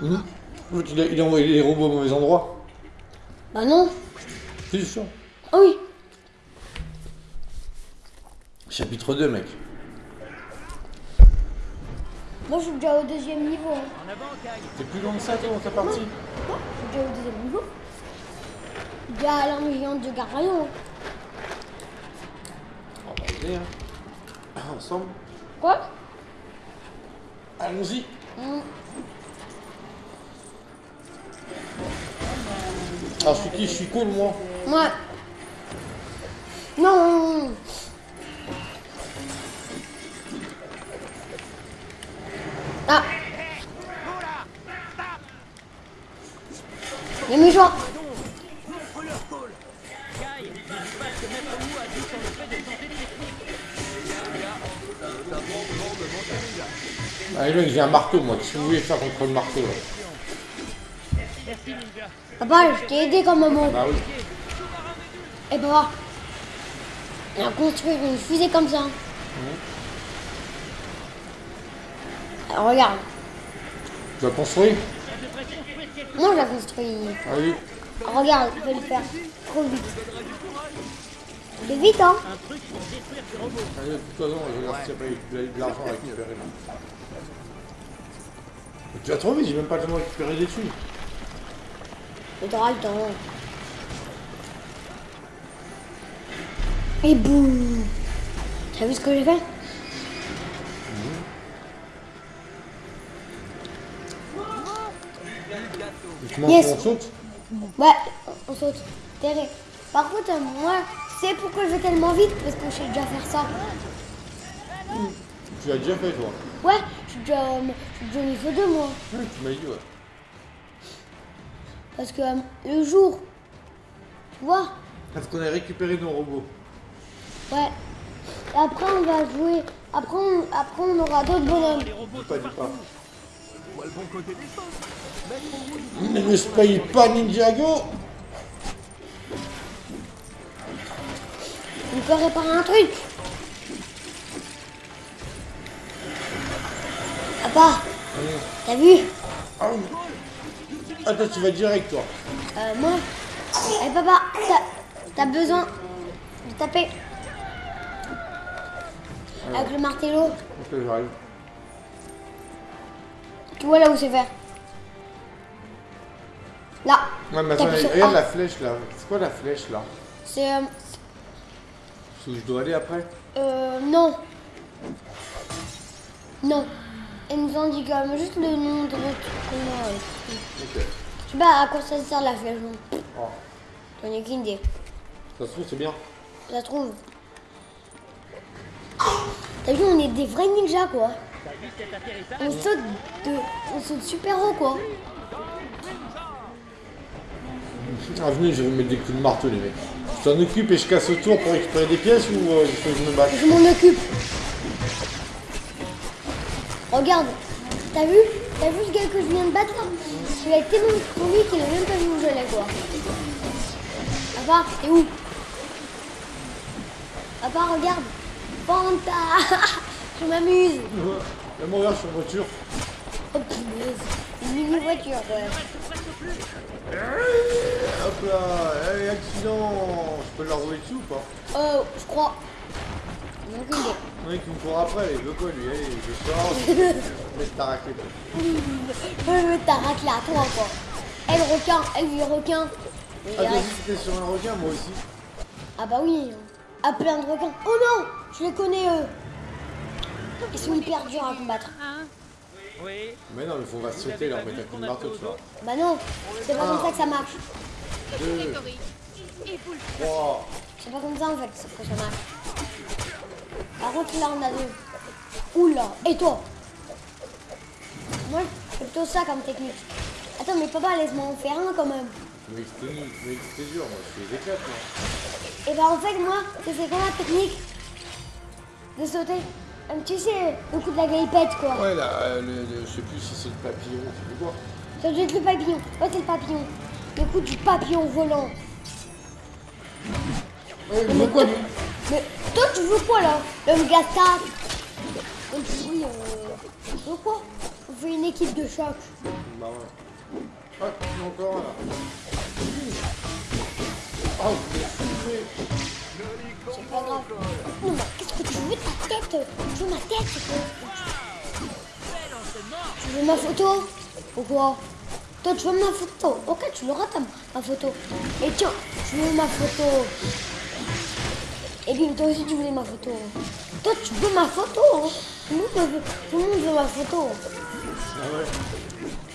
Il, a, il a envoyé les robots au mauvais endroit. Bah non. C'est sûr. Ah oui. Chapitre 2, mec. Moi, je suis déjà au deuxième niveau. hein. En avant, Kai. T'es plus loin que ça, toi, dans ta partie Moi, je suis déjà au deuxième niveau. Déjà à l'ennuyant de Garayon. On va y aller, hein. Ensemble. Quoi? Allons-y. Hmm. Alors, je suis qui Je suis cool, moi. Ouais. Non. Ah. A de techniques. Allez, mec, j'ai un marteau, moi. Qu'est-ce que vous voulez faire contre le marteau, là? Merci, Ninja. Papa, je t'ai aidé comme maman. Bah oui. Et papa, on a construit une fusée comme ça. Alors, regarde, Tu as construit? Moi je l'ai construit. Allez. Regarde, je vais le faire trop vite. C'est vite, hein Un truc pour détruire ces robots. Allez, de toute façon, je regarde s'il y a pas eu de l'argent à récupérer, là. Mais tu vas trop vite, j'ai même pas le temps de récupérer des thunes. Mais t'auras le temps. Et boum T'as vu ce que j'ai fait? Tu Yes. on saute Ouais, on saute. Terré. Par contre, moi, c'est pourquoi je vais tellement vite? Parce que je sais déjà faire ça. Tu l'as déjà fait, toi Ouais, je suis déjà, euh, je suis déjà au niveau 2, moi. Oui, tu m'as dit, ouais. Parce que euh, le jour, tu vois, Parce qu'on a récupéré nos robots. ouais. Et après, on va jouer. Après, on, après, on aura d'autres bonhommes. Les robots pas, dis pas. voient le bon côté des choses. Ne me spoil pas, Ninjago On peut réparer un truc. Papa, t'as vu? Ah. Attends, tu vas direct, toi. euh, Moi, eh papa, t'as- besoin de taper avec le martello. Ok, j'arrive. Tu vois là où c'est fait Là. Ouais, mais attends, regarde A. la flèche, là. C'est quoi la flèche, là? C'est... Euh, C'est où je dois aller après euh, non. Non. Elle nous quand même juste le nom de notre euh. Ok. Je sais pas à quoi ça sert la flèche. non. Oh. J'en ai qu'une idée. Ça se trouve, c'est bien. Ça se trouve. T'as vu, on est des vrais ninjas quoi. On saute de. On saute super haut quoi. Ah, venez, je vais mettre des coups de marteau, les mecs. Je t'en occupe et je casse autour pour récupérer des pièces ou euh, il faut que je me batte Je m'en occupe. Regarde. T'as vu? T'as vu ce gars que je viens de battre là? Il a été tellement pourri qu'il a même pas vu où j'allais quoi. Papa, t'es où? Papa, regarde. Fanta Je m'amuse. Viens mourir sur une voiture. Oh punaise. Une mini-voiture ouais. Hop là, hey, accident Je peux leur rouler dessus ou pas? Oh, je crois. A qui me court après, il veut quoi lui Allez, je sors, te taracler. Je veux ta raclée à toi quoi. Elle requin, elle lui requin. Et Ah, toi aussi sur un requin, moi aussi. Ah bah oui, à plein de requins. Oh non, je les connais eux. Ils sont hyper durs à combattre. Oui. Mais non, mais faut va sauter là, on met un coup de marteau, tu vois. Bah non, c'est pas comme ça que ça marche. Deux, trois. C'est pas comme ça en fait que ça marche. Par contre là on a deux. Oula, et toi? Moi c'est plutôt ça comme technique. Attends mais papa laisse-moi en faire un quand même. Mais c'était dur, moi, je éclate, moi. Et bah en fait moi, c'est quoi la technique? De sauter Tu sais, le coup de la galipette quoi. Ouais, là, euh, le, le- je sais plus si c'est le papillon, c'est quoi. Ça doit être le papillon. Ouais c'est le papillon. Le coup du papillon volant. Ouais, mais quoi, Mais toi, tu veux quoi là L'homme gastat Donc oui, euh, tu veux quoi fait une équipe de choc. Bah ouais. Ah, encore là. Oh, je l'ai fumé. C'est pas grave. Non, mais qu'est-ce que tu veux de ta tête Tu veux ma tête quoi Tu veux ma photo Pourquoi Toi, tu veux ma photo Ok, tu l'auras ta ma photo. Et tiens, tu veux ma photo Et puis toi aussi, tu voulais ma photo. Toi, tu veux ma photo hein. tout, le monde veut, tout le monde veut ma photo. Ah ouais.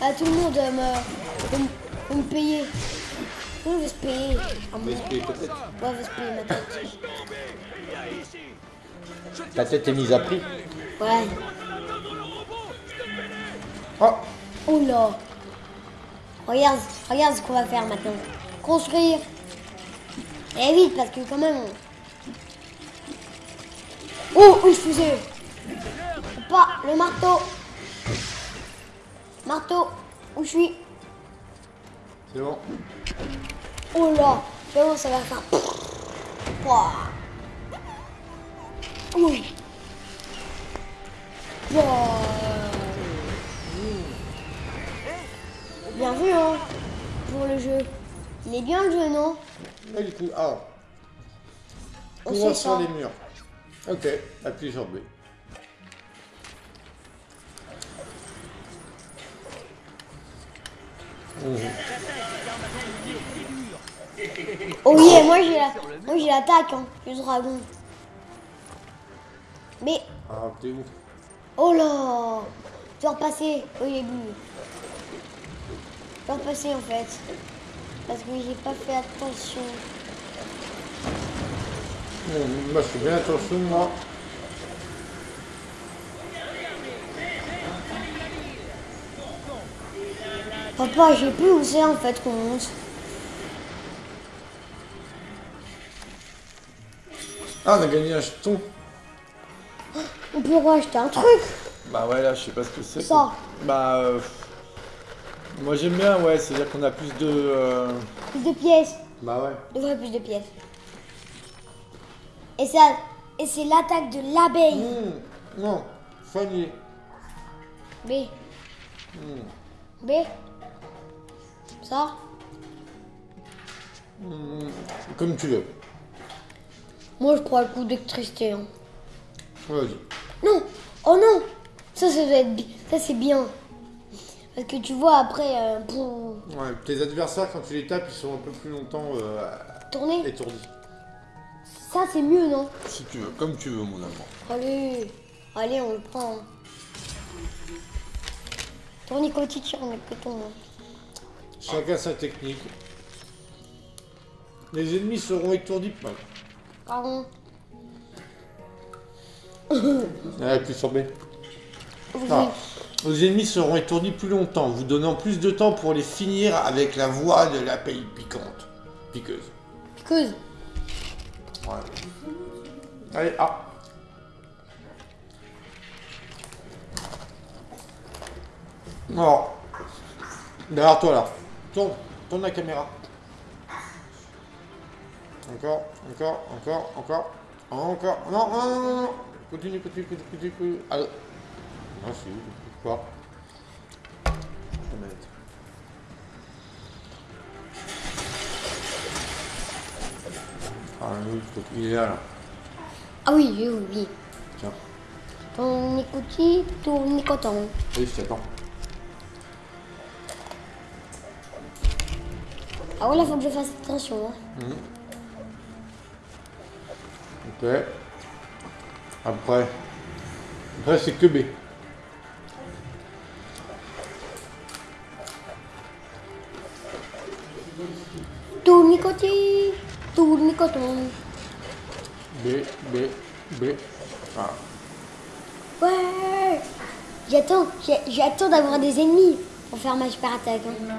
Ah, tout le monde euh, me, veut, me- veut me payer. Tout le monde veut se payer. On va moi, expliquer ta tête. ouais, veut se payer ma tête. Ta tête est mise à prix. Ouais. Oh, Oh là Regarde, regarde ce qu'on va faire maintenant. Construire. Et vite, parce que quand même... on- Oh, je faisais Pas, le marteau. Marteau, où je suis c'est bon. Oh là C'est bon, ça va faire... Oui. Ouah. Bien vu, hein, pour le jeu. Il est bien le jeu, non Là, du coup, ah. On sur ça. les murs. Ok, appuie sur B. Oh yeah, moi j'ai la... moi j'ai l'attaque, hein, le dragon. Mais, Ah, t'es où? Oh là Je dois repasser au début. Je dois repasser en fait. Parce que j'ai pas fait attention. Bon, Moi, je fais bien attention, moi. Papa, j'ai plus où c'est en fait qu'on monte. Ah, on a gagné un jeton. On peut racheter un truc. Bah ouais, là, je sais pas ce que c'est. Ça. Bah, euh, moi j'aime bien, ouais, c'est-à-dire qu'on a plus de... euh, Plus de pièces. Bah ouais. Devrait plus de pièces. Et ça, et c'est l'attaque de l'abeille. Hmm, non, soigner. B. B. Ça. Hmm, comme tu veux. Moi, je prends le coup d'électricité. hein. Vas-y. Non. Oh non. Ça, ça doit être, ça c'est bien. Parce que tu vois après euh, pour Ouais, tes adversaires, quand tu les tapes, ils sont un peu plus longtemps euh, étourdis. Ça c'est mieux, non Si tu veux, comme tu veux, mon amour. Allez, allez, on le prend. Tournicotis, tournicoton. hein. Chacun sa technique. Les ennemis seront étourdis. Voilà. Pardon. Ah, appuie sur B. Oui. Ah. Les ennemis seront étourdis plus longtemps, vous donnant plus de temps pour les finir avec la voix de la paille piquante. Piqueuse. Piqueuse. Allez, ah. Alors, derrière toi là. Tourne, tourne la caméra. Encore, encore, encore, encore, encore. Non, non, non, non, non. Continue, continue, continue, continue. continue. Ah, ah si, quoi La manette. Ah oui, il est là, là. Ah oui, oui, oui, oui. Tiens. Tournicotis, tournicoton. Oui, je t'attends. Ah ouais, là, faut que je fasse attention. hein. Ok. Après. Après, c'est que B. Tournicotis, tournicoton. B, B, B. Ah. Ouais. J'attends, j'attends d'avoir des ennemis pour faire ma super attaque. hein.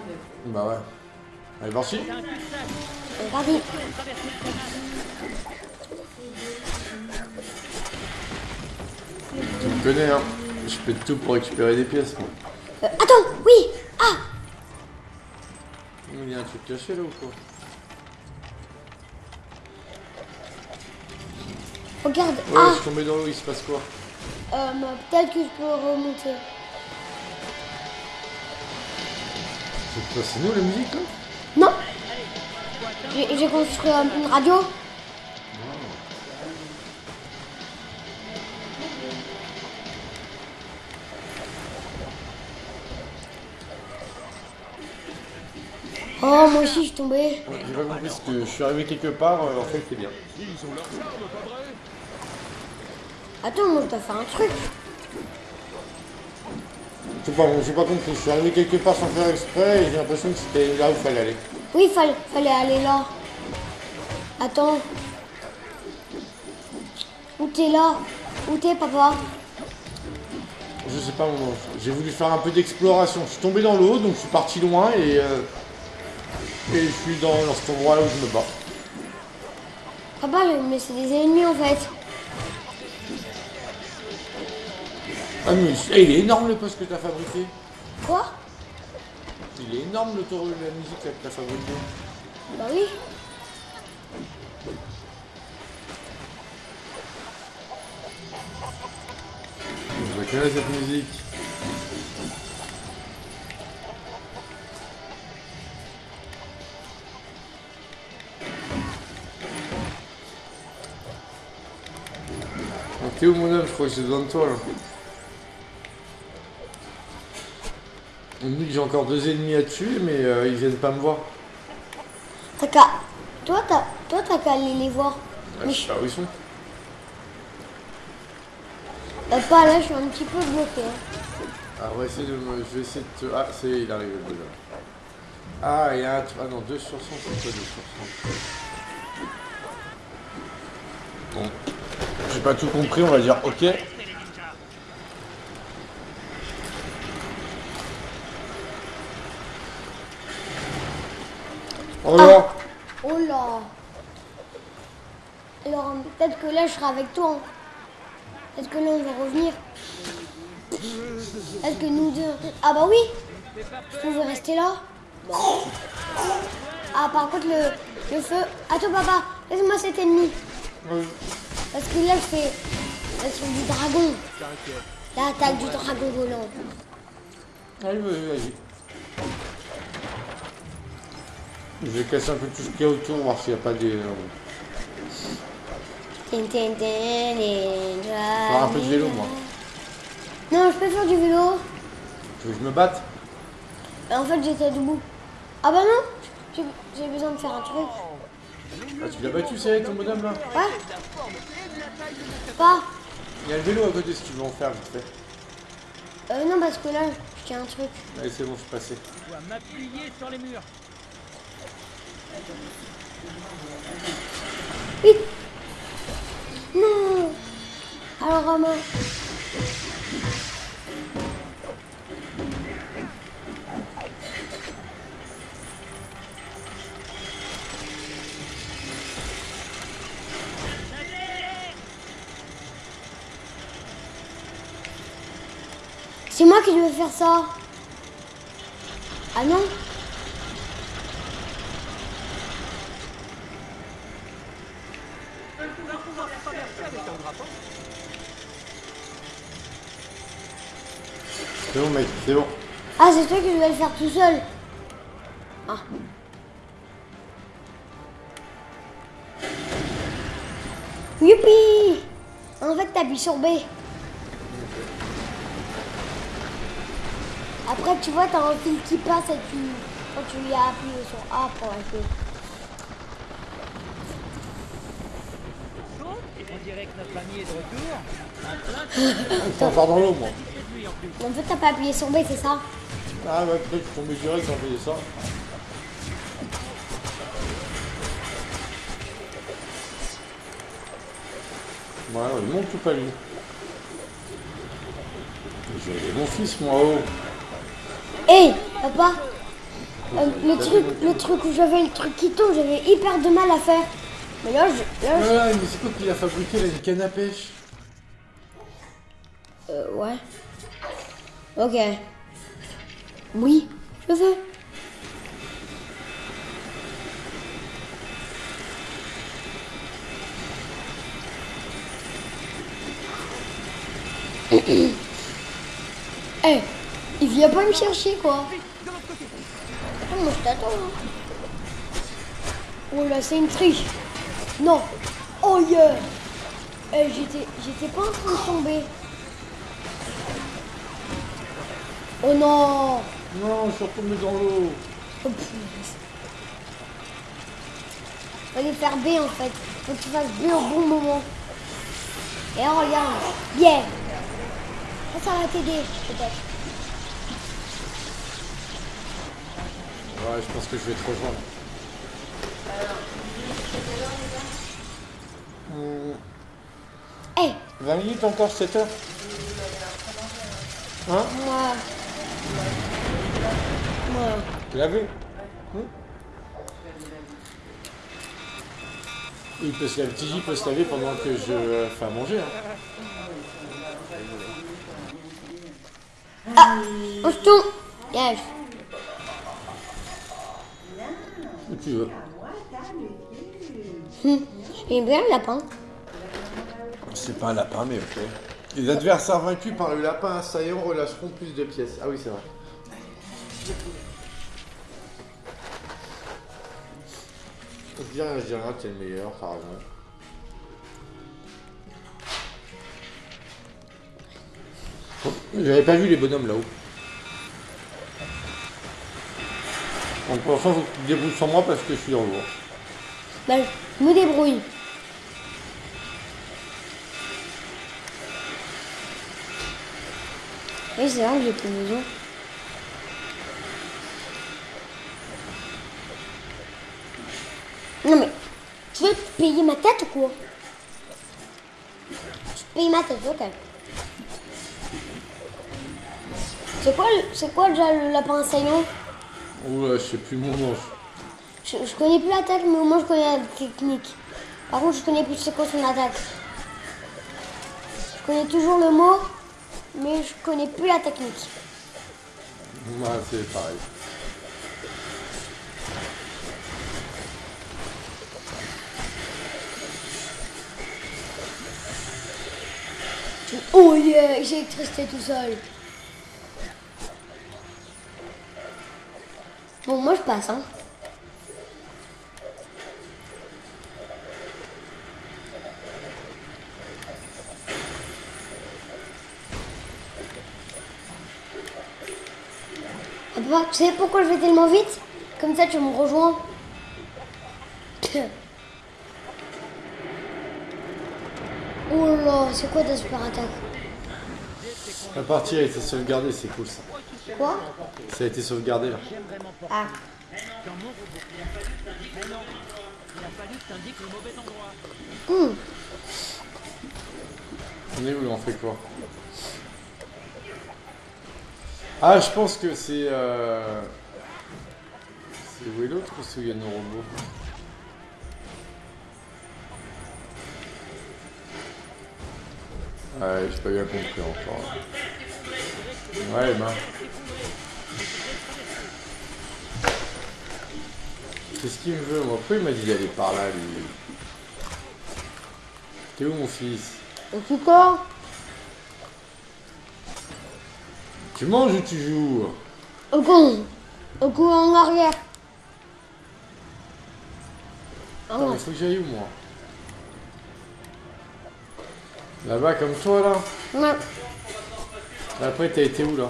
Bah ouais. Allez. C'est parti. Tu me connais, hein. Je fais tout pour récupérer des pièces, moi. Euh, attends, oui. Ah, Il y a un truc caché là ou quoi? Regarde. Ouais, Ah, je suis tombé dans l'eau, il se passe quoi euh, peut-être que je peux remonter. C'est nous la musique là Non J'ai construit une radio. Oh, moi aussi, je suis. Ouais, J'ai pas compris parce que je suis arrivé quelque part, euh, en fait c'est bien. Attends, moi, je dois faire un truc. Je sais pas, j'ai pas compris, je suis arrivé quelque part sans faire exprès et j'ai l'impression que c'était là où il fallait aller. Oui, fallait, fallait aller là. Attends. Où t'es là? Où t'es, papa? Je sais pas mon. J'ai voulu faire un peu d'exploration. Je suis tombé dans l'eau, donc je suis parti loin et, euh, et je suis dans, dans cet endroit là où je me bats. Papa, mais c'est des ennemis en fait. Ah mais eh, il est énorme le poste que t'as fabriqué. Quoi? Il est énorme le taureau de la musique que t'as fabriqué. Bah oui. Je reconnais cette musique. T'es où mon homme Je crois que j'ai besoin de toi là. On me dit que j'ai encore deux ennemis à tuer, mais euh, ils viennent pas me voir. T'as qu'à. Toi, t'as toi, qu'à aller les voir. Ouais, Mais je sais pas où ils sont. euh, pas là, je suis un petit peu bloqué. hein. Ah, on va essayer de me... Je vais essayer de te... Ah, c'est... Il arrive le bonhomme. Ah, il y a un... Ah non, 2 sur 100, c'est quoi 2 sur 100 Bon. J'ai pas tout compris, on va dire ok. Au revoir. Oh là Alors, peut-être que là, je serai avec toi. hein. Peut-être que là, on va revenir? Est-ce que nous deux... Ah bah oui Je pouvais rester là? Ah, par contre, le, le feu... Attends, papa, laisse-moi cet ennemi. Parce que là, je fais... L'action du dragon. L'attaque du dragon volant. Allez, vas-y, vas-y. Je vais casser un peu tout ce qu'il y a autour, voir s'il n'y a pas des... euh, Tin, tin, tin, ninja, Faire un peu de vélo, moi. Non, je peux faire du vélo. Tu veux que je me batte? En fait, j'étais debout. Ah bah non J'ai besoin de faire un truc. Ah, tu l'as battu, c'est ton bonhomme là? Ouais Pas Il y a le vélo à côté si tu veux en faire vite fait. euh, Non, parce que là, je tiens un truc. Allez, c'est bon, je suis passé. Je dois m'appuyer sur les murs. Vite Non Alors, Romain. C'est moi qui devais faire ça. Ah non C'est bon, mec, c'est bon. Ah, c'est toi qui devais le faire tout seul. Ah. Youpi En fait, t'appuies sur B. Après, tu vois, t'as un fil qui passe et tu... Quand tu lui as appuyé sur A pour acheter. Bon, on est de retour. Un plein dans l'eau, moi. en fait, t'as pas appuyé sur B, c'est ça? Ah ouais, peut-être que je tombé direct quand faisais ça. Voilà, il monte tout pas lui? J'ai mon fils, moi, oh. Hé, papa euh, le truc, le truc où j'avais le truc qui tombe, j'avais hyper de mal à faire. Mais là, je, là, je- mais c'est quoi qu'il a fabriqué, là, une canne à pêche Euh, ouais. Ok. Oui, je veux. Eh, il vient pas me chercher quoi. moi je t'attends. hein. Oh là, c'est une triche. Non. Oh yeah. Eh, j'étais, j'étais pas en train de tomber. Oh non. Non, je suis retombé dans l'eau. Oh. Fallait faire B en fait. Faut que tu fasses B au bon moment. Et là, regarde. Bien. Ça, ça va t'aider, peut-être. Ouais, je pense que je vais te rejoindre. Hmm, Eh, 20 minutes encore, 7 heures Hein? Moi. Moi. Laver Hmm? Il peut se laver, peut se laver pendant que je euh, fais à manger. Hein. On se tourne. Yes. Où tu veux. Hum. J'aime bien le lapin. C'est pas un lapin, mais ok. Les adversaires vaincus par le lapin assaillant relâcheront plus de pièces. Ah oui, c'est vrai. Je dis rien, je dis rien, t'es le meilleur, t'as raison. J'avais pas vu les bonhommes là-haut. Donc pour l'instant, faut que tu te débrouilles sans moi parce que je suis dans l'eau. Ben, je me débrouille. Oui, c'est vrai que j'ai plus besoin. Non mais, tu veux payer ma tête ou quoi? Je te paye ma tête, ok. C'est quoi, c'est quoi déjà le lapin assaillant Oula, je sais plus mon nom. je, je connais plus l'attaque, mais au moins je connais la technique. Par contre, je connais plus c'est quoi son attaque. Je connais toujours le mot, mais je connais plus la technique. Ouais, c'est pareil. Oh yeah, j'ai électricité tout seul. Bon, moi je passe, hein. Tu sais pourquoi je vais tellement vite? Comme ça, tu me rejoins. Oh là, c'est quoi ta super attaque? La partie a été sauvegardée, c'est cool ça. Quoi? Ça a été sauvegardé là. Ah, hum. On est où là On fait quoi? Ah, je pense que c'est. Euh... C'est où est l'autre ou il y a nos robots Ouais, j'ai pas bien compris encore. Ouais, ben. Qu'est-ce qu'il me veut, moi Pourquoi il m'a dit d'aller par là, lui? T'es où, mon fils? Et tu manges ou tu joues Au con Au con en arrière Ah Attends, ouais. mais faut que j'aille où, moi Là-bas, comme toi, là Ouais. Après, t'as été où, là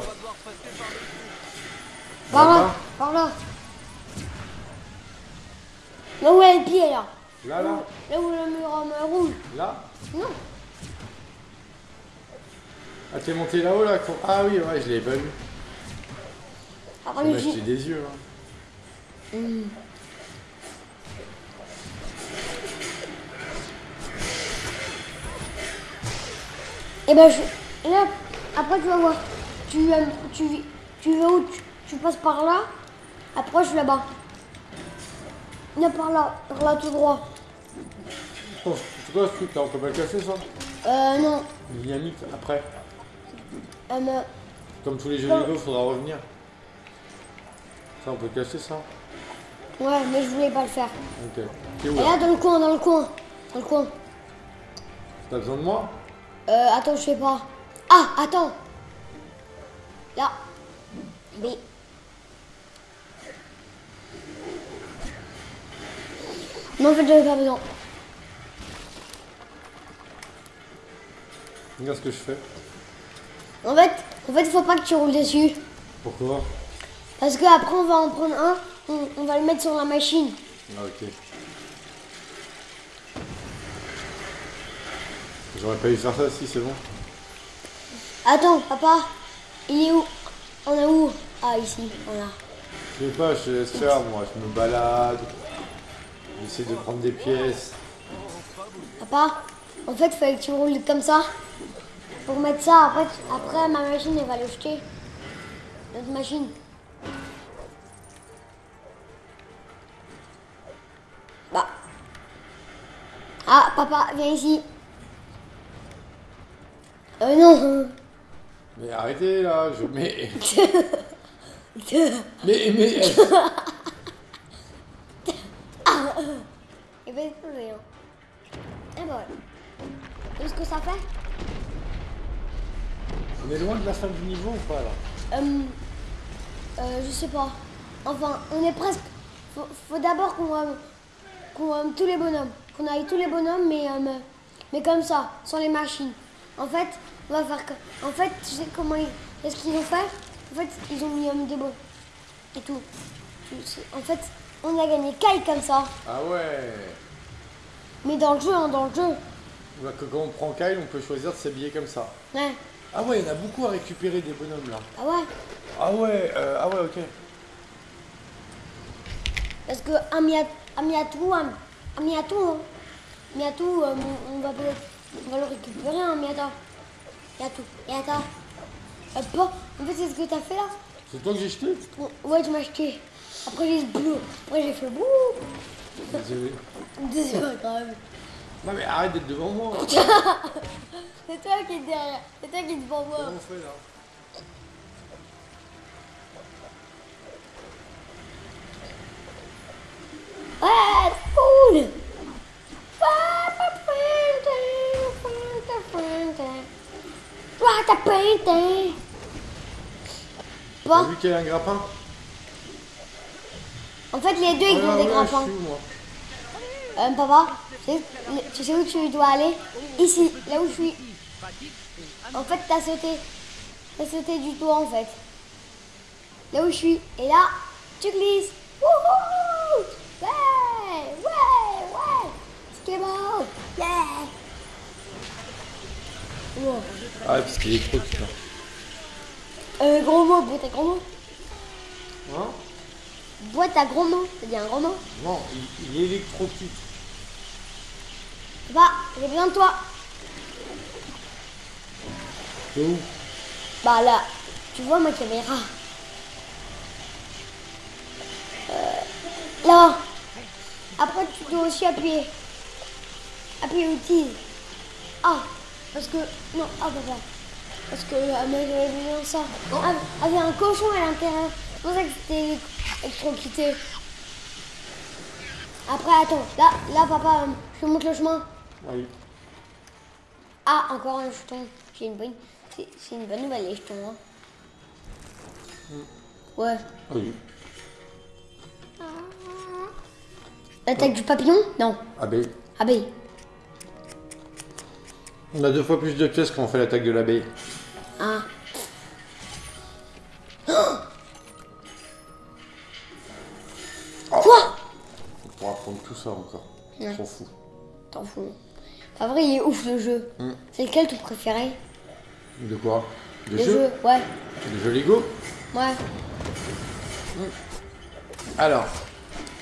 Par là, par là. Là où est le pied là Là, là Là où le mur en rouge. Là Non. Ah, t'es monté là-haut, là quand- Ah oui, ouais, je l'avais pas vu. Il acheté pied. des yeux, là. Et ben je. Là, après tu vas voir. Tu, tu, tu vas où? Tu, tu passes par là? Après je suis là-bas. Viens par là, par là tout droit. Oh, c'est quoi ce truc, là On peut pas le casser, ça? Euh non. Dynamite, après. Euh, Comme tous les jeux vidéo, il faudra revenir. Ça, on peut casser ça Ouais, mais je voulais pas le faire. Ok. Et là, dans le coin, dans le coin. Dans le coin. T'as besoin de moi Euh, attends, je sais pas. Ah, attends. Là. Mais... Non, en fait, j'avais pas besoin. Regarde ce que je fais. En fait, en fait, faut pas que tu roules dessus. Pourquoi? Parce que après, on va en prendre un, on, on va le mettre sur la machine. Ah, ok. J'aurais pas dû faire ça, si, c'est bon. Attends, papa, il est où? On est où? Ah, ici, voilà. Je sais pas, je te laisse faire, moi. Je me balade. J'essaie de prendre des pièces. Papa, en fait, il fallait que tu roules comme ça. Pour mettre ça, après, après ma machine, elle va le jeter. Notre machine. Bah. Ah, papa, viens ici. Euh, non. Mais arrêtez, là. Je... Mais... Mais... Mais... Il va exploser. Hein. Et voilà. Vous voyez ce que ça fait? On est loin de la fin du niveau ou pas, là Euh, euh, je sais pas. Enfin, on est presque. Faut, faut d'abord qu'on euh, qu'on, euh, tous les bonhommes. Qu'on aille tous les bonhommes, mais, euh, mais- mais comme ça, sans les machines. En fait, on va faire que. En fait, tu sais comment ils. Qu'est-ce qu'ils ont fait En fait, ils ont mis des bons. Et tout. En fait, on a gagné Kai comme ça. Ah ouais Mais dans le jeu, hein, dans le jeu. Bah, que Quand on prend Kyle, on peut choisir de s'habiller comme ça. Ouais. Ah ouais, il y en a beaucoup à récupérer des bonhommes, là. Ah ouais. Ah ouais, euh, ah ouais, ok. Parce que un Mia- un Miatou, un, un Miatou, hein. Miatou, euh, on, va, on va le récupérer, un Miata. Miatou, Miata. Euh, pas. En fait, c'est ce que t'as fait là. C'est toi que j'ai jeté? Bon, ouais, tu m'as acheté. Après, j'ai bleu. Après, j'ai fait bouh. Désolé. C'est pas grave. Non mais arrête d'être devant moi. C'est toi qui es derrière. C'est toi qui es devant moi. Comment on fait là Ouais, c'est cool. What a painting. T'as vu qu'il y a un grappin? En fait, les deux, ils Ah ont des grappins. je suis où, moi Euh, papa, tu sais, tu sais où tu dois aller? Ici, là où je suis. En fait, t'as sauté. T'as sauté du toit, en fait. Là où je suis. Et là, tu glisses. Wouhou Ouais Ouais Ouais Skateboard Yeah Wow. Ah ouais, parce qu'il est trop putain. Euh, gros mot, boîte à gros mots. Hein? Boîte à gros mots. T'as dit un gros mot? Non, il, il électrocute. Papa, j'ai besoin de toi. Où? Bah là, tu vois ma caméra. Euh, là. Après, tu dois aussi appuyer. Appuyer utile. Ah, parce que... Non, ah papa. Parce que euh, mais j'avais besoin de ça. Ah, avait un cochon à l'intérieur. C'est pour ça que c'était électrocuté. Après, attends. Là, là papa, euh, je te montre le chemin. Oui. Ah, encore un jeton. J'ai une bonne... C'est une bonne nouvelle, les jetons. hein. Ouais. Oui. L'attaque du papillon? Non. Abeille. Abeille. On a deux fois plus de pièces quand on fait l'attaque de l'abeille. Ah. Quoi? On pourra prendre tout ça encore. Ouais. S'en fout. T'en fous. Pas vrai, il est ouf le jeu. Hmm. C'est lequel ton préféré? De quoi? De Le jeu jeu, ouais. De jeu Lego? Ouais. Alors,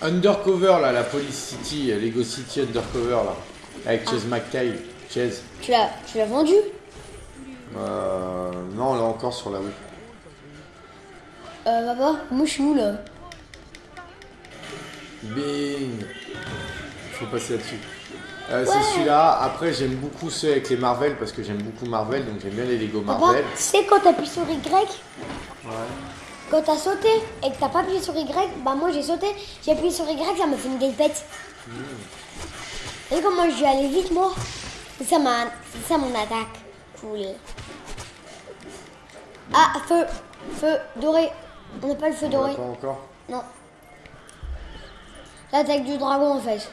Undercover là, la Police City, euh, Lego City Undercover là, avec Chase McKay. Chase. Tu l'as, tu l'as vendu? Euh, non, là encore sur la rue. Euh, papa, moi je suis où là? Bing Faut passer là-dessus. Euh, C'est celui-là. Après, j'aime beaucoup ceux avec les Marvel parce que j'aime beaucoup Marvel, donc j'aime bien les Lego Marvel. tu sais quand t'appuies sur Y Ouais. Quand t'as sauté et que t'as pas appuyé sur Y, bah moi j'ai sauté, j'ai appuyé sur Y, ça m'a fait une galpette. Et comment je vais aller vite moi? C'est ça, ma... ça mon attaque. Cool. Ah, feu, feu doré. On n'a pas le feu On doré. pas encore. Non. L'attaque du dragon en fait.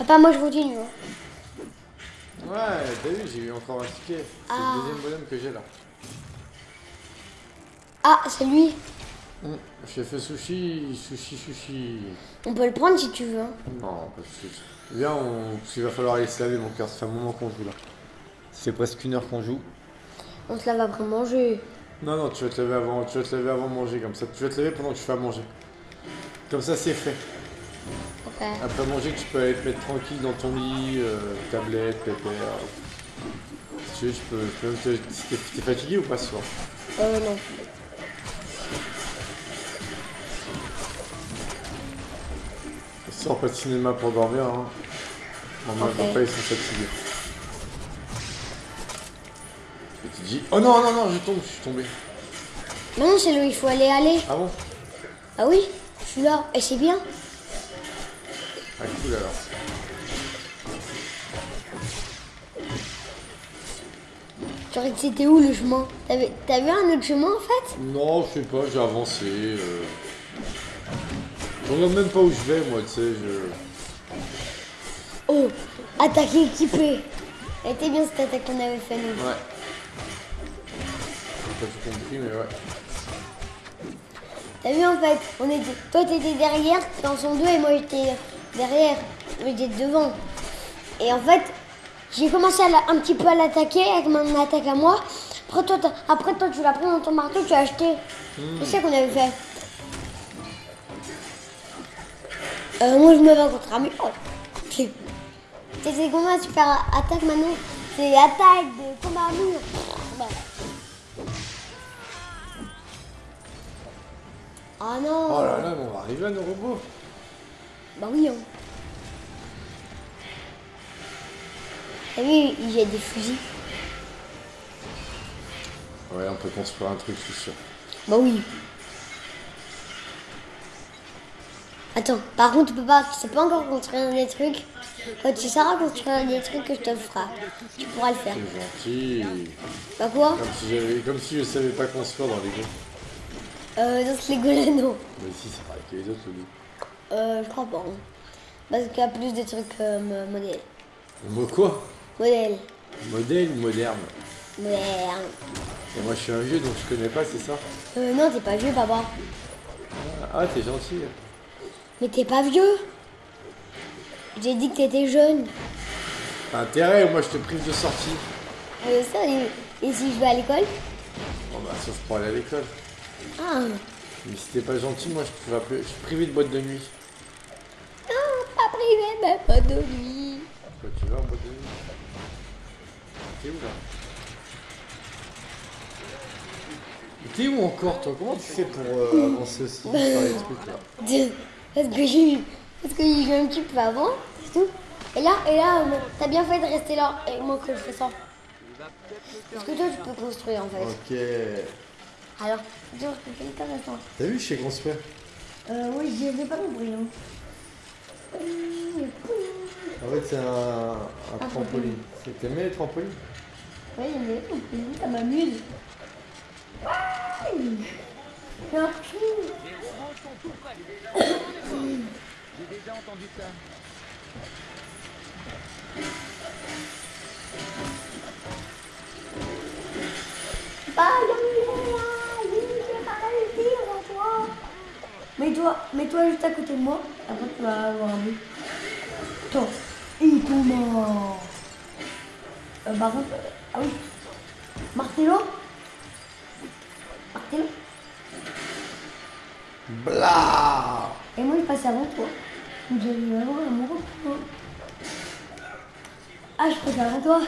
Papa, moi je continue. hein. Ouais, t'as vu, j'ai eu encore un ticket. C'est Ah. le deuxième bonhomme que j'ai là. Ah, c'est lui. Hum, Chef sushi, sushi, sushi. On peut le prendre si tu veux. hein. Non, pas tout de suite. Viens, on... parce qu'il va falloir aller se laver mon cœur. Ça fait un moment qu'on joue là. C'est presque une heure qu'on joue. On se lave après manger. Non, non, tu vas te lever avant, tu vas te lever avant manger comme ça. Tu vas te lever pendant que tu fais à manger. Comme ça, c'est fait. Après manger, tu peux aller te mettre tranquille dans ton lit, euh, tablette, pépère. Si tu veux, je peux, je peux même te... T'es fatigué ou pas ce soir? Euh, non. Soir, pas de cinéma pour dormir. Hein. Maman et Ok. papa, ils sont fatigués. Et tu dis, oh non, non, non, je tombe, je suis tombé. Maintenant, c'est là où il faut aller aller. Ah bon? Ah oui, je suis là. Et c'est bien? Cool alors. Que c'était où le chemin T'avais- T'as vu un autre chemin en fait? Non, je sais pas, j'ai avancé. Euh... Je regarde même pas où je vais, moi, tu sais, je... Oh, attaque équipée. Elle était bien cette attaque qu'on avait fait nous. Ouais. J'ai pas tout compris, mais ouais. T'as vu en fait, on était, toi t'étais derrière dans son dos et moi j'étais derrière, moi j'étais devant. Et en fait, j'ai commencé un petit peu à l'attaquer avec mon attaque à moi. Après toi, après toi tu l'as pris dans ton marteau, tu l'as acheté. C'est ça qu'on avait fait. Euh, moi je me bats contre un mur. C'est c'est combien super attaque maintenant? C'est attaque de combat à. Ah non Oh là là, mais on va arriver à nos robots. Bah oui, hein. T'as vu, il y a des fusils. Ouais, on peut construire un truc, je suis sûr. Bah oui. Attends, par contre, tu peux pas, tu sais pas encore construire des trucs. Quand tu sauras construire des trucs que je te ferai, tu pourras le faire. C'est gentil. Bah quoi Comme si, j'avais- comme si je savais pas construire dans les jeux. Euh, dans ce Lego non. Mais si, c'est pareil que les autres, Lego. Euh, je crois pas. hein. Parce qu'il y a plus de trucs euh, modèles. Mo quoi? Modèle. Modèle ou moderne? Moderne. Et moi, je suis un vieux, donc je connais pas, c'est ça? Euh, non, t'es pas vieux, papa. Ah, t'es gentil. Mais t'es pas vieux. J'ai dit que t'étais jeune. T'as intérêt, moi, je te prive de sortie. Euh, ça, et, et si je vais à l'école? Bon, bah, sauf pour aller à l'école. Ah, Mais si t'es pas gentil, moi, je, te privé de boîte de nuit. Pas privé, mais pas de lui. Quoi, tu vas en boîte de nuit T'es où, là T'es où encore, toi Comment tu fais pour euh, avancer aussi sur les trucs, là Parce que j'ai eu, parce que j'ai un petit peu avant, c'est tout. Et là, et là, euh, t'as bien fait de rester là, et moi que je fais ça. Parce que toi, tu peux construire en fait. Ok. Alors, dis c'est intéressant. T'as vu, je sais construire Euh, oui, je n'ai pas compris. Hein. En fait, c'est un, un trampoline. C'est- T'aimais les trampolines? Oui, mais compris, ça m'amuse. C'est un. Les. J'ai déjà entendu ça. Pas de là, oui, j'ai pas réussi à toi. Mets-toi, mets-toi juste à côté de moi, après tu vas avoir un but. Toi, il comment euh, Par contre, ah oui. Martello Martello Blah Et moi, je passe avant toi. Vous allez avoir un retour. Ah, je passe avant toi.